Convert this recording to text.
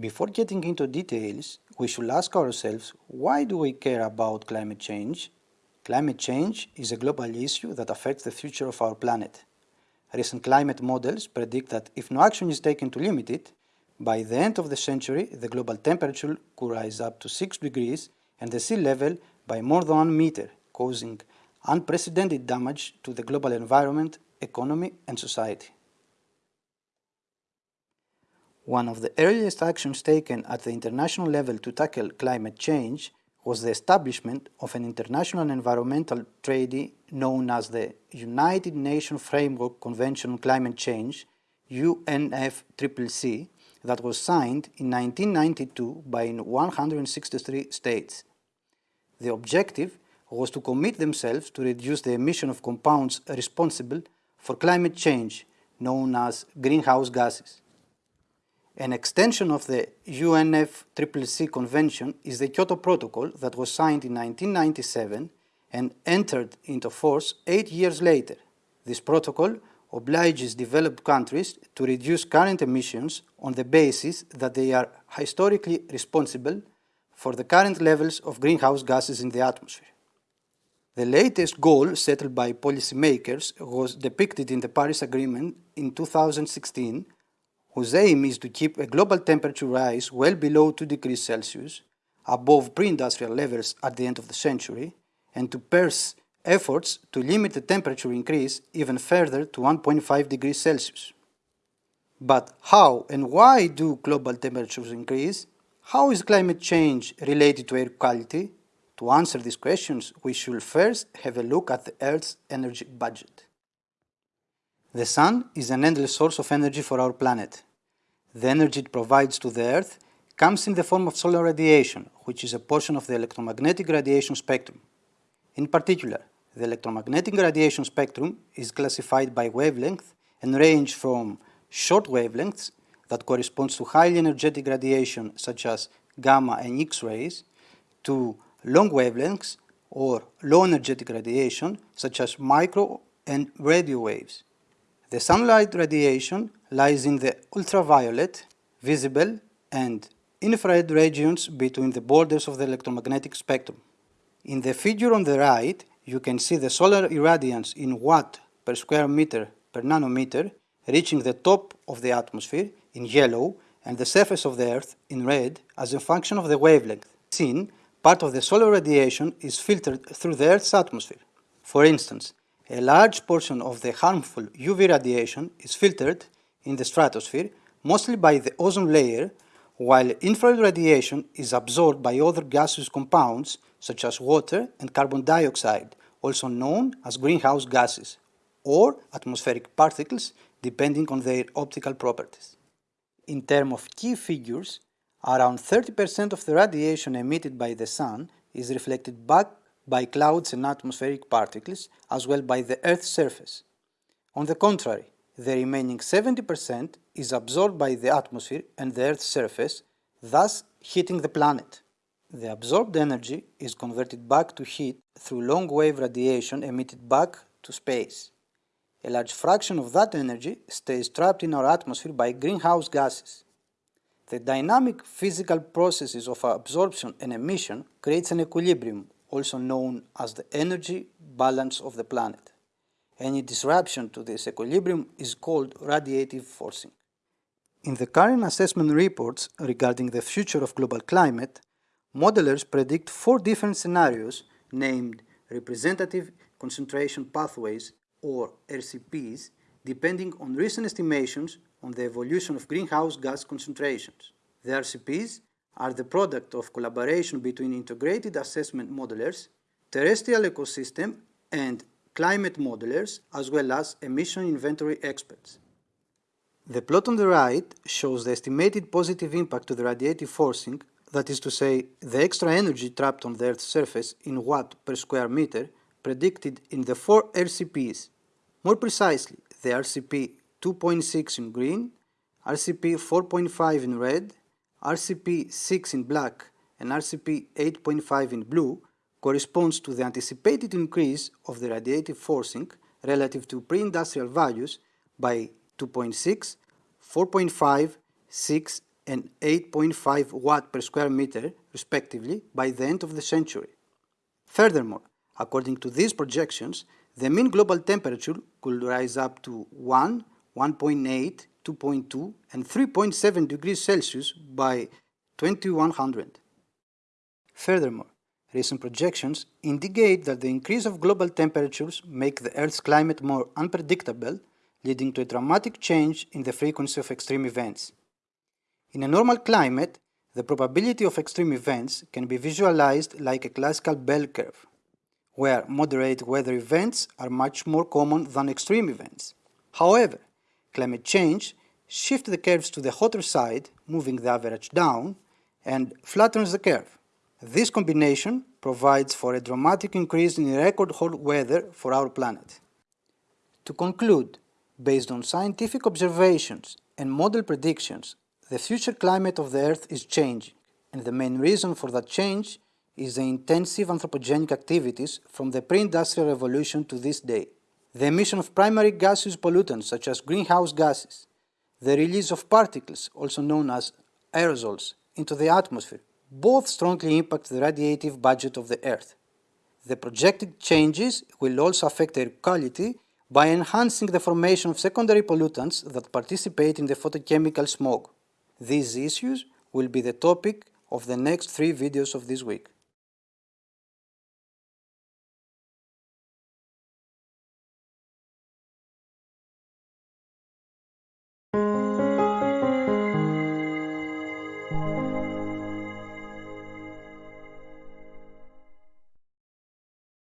Before getting into details, we should ask ourselves why do we care about climate change? Climate change is a global issue that affects the future of our planet. Recent climate models predict that if no action is taken to limit it, by the end of the century the global temperature could rise up to 6 degrees and the sea level by more than 1 meter, causing unprecedented damage to the global environment, economy and society. One of the earliest actions taken at the international level to tackle climate change was the establishment of an international environmental treaty known as the United Nations Framework Convention on Climate Change, UNFCCC, that was signed in 1992 by 163 states. The objective was to commit themselves to reduce the emission of compounds responsible for climate change, known as greenhouse gases. An extension of the UNFCCC Convention is the Kyoto Protocol that was signed in 1997 and entered into force eight years later. This protocol obliges developed countries to reduce current emissions on the basis that they are historically responsible for the current levels of greenhouse gases in the atmosphere. The latest goal settled by policymakers was depicted in the Paris Agreement in 2016 whose aim is to keep a global temperature rise well below 2 degrees Celsius, above pre-industrial levels at the end of the century, and to pursue efforts to limit the temperature increase even further to 1.5 degrees Celsius. But how and why do global temperatures increase? How is climate change related to air quality? To answer these questions, we should first have a look at the Earth's energy budget. The Sun is an endless source of energy for our planet. The energy it provides to the Earth comes in the form of solar radiation, which is a portion of the electromagnetic radiation spectrum. In particular, the electromagnetic radiation spectrum is classified by wavelength and range from short wavelengths that corresponds to highly energetic radiation such as gamma and X-rays to long wavelengths or low energetic radiation such as micro and radio waves. The sunlight radiation lies in the ultraviolet, visible and infrared regions between the borders of the electromagnetic spectrum. In the figure on the right, you can see the solar irradiance in watt per square meter per nanometer reaching the top of the atmosphere in yellow and the surface of the Earth in red as a function of the wavelength. Seen, part of the solar radiation is filtered through the Earth's atmosphere. For instance, a large portion of the harmful UV radiation is filtered in the stratosphere mostly by the ozone layer, while infrared radiation is absorbed by other gaseous compounds such as water and carbon dioxide, also known as greenhouse gases, or atmospheric particles depending on their optical properties. In terms of key figures, around 30% of the radiation emitted by the Sun is reflected back by clouds and atmospheric particles as well by the Earth's surface. On the contrary, the remaining 70% is absorbed by the atmosphere and the Earth's surface, thus heating the planet. The absorbed energy is converted back to heat through long-wave radiation emitted back to space. A large fraction of that energy stays trapped in our atmosphere by greenhouse gases. The dynamic physical processes of absorption and emission creates an equilibrium also known as the energy balance of the planet. Any disruption to this equilibrium is called radiative forcing. In the current assessment reports regarding the future of global climate, modelers predict four different scenarios named representative concentration pathways or RCPs depending on recent estimations on the evolution of greenhouse gas concentrations. The RCPs are the product of collaboration between integrated assessment modelers, terrestrial ecosystem and climate modelers as well as emission inventory experts. The plot on the right shows the estimated positive impact to the radiative forcing, that is to say, the extra energy trapped on the Earth's surface in watt per square meter predicted in the four RCPs. More precisely, the RCP 2.6 in green, RCP 4.5 in red, RCP 6 in black and RCP 8.5 in blue corresponds to the anticipated increase of the radiative forcing relative to pre-industrial values by 2.6, 4.5, 6 and 8.5 watt per square meter, respectively, by the end of the century. Furthermore, according to these projections, the mean global temperature could rise up to 1, 1.8, 2.2 and 3.7 degrees Celsius by 2100. Furthermore, recent projections indicate that the increase of global temperatures make the Earth's climate more unpredictable, leading to a dramatic change in the frequency of extreme events. In a normal climate, the probability of extreme events can be visualized like a classical bell curve, where moderate weather events are much more common than extreme events. However, climate change shifts the curves to the hotter side, moving the average down, and flattens the curve. This combination provides for a dramatic increase in record hot weather for our planet. To conclude, based on scientific observations and model predictions, the future climate of the Earth is changing, and the main reason for that change is the intensive anthropogenic activities from the pre-industrial revolution to this day. The emission of primary gaseous pollutants such as greenhouse gases, the release of particles, also known as aerosols, into the atmosphere, both strongly impact the radiative budget of the Earth. The projected changes will also affect air quality by enhancing the formation of secondary pollutants that participate in the photochemical smog. These issues will be the topic of the next three videos of this week.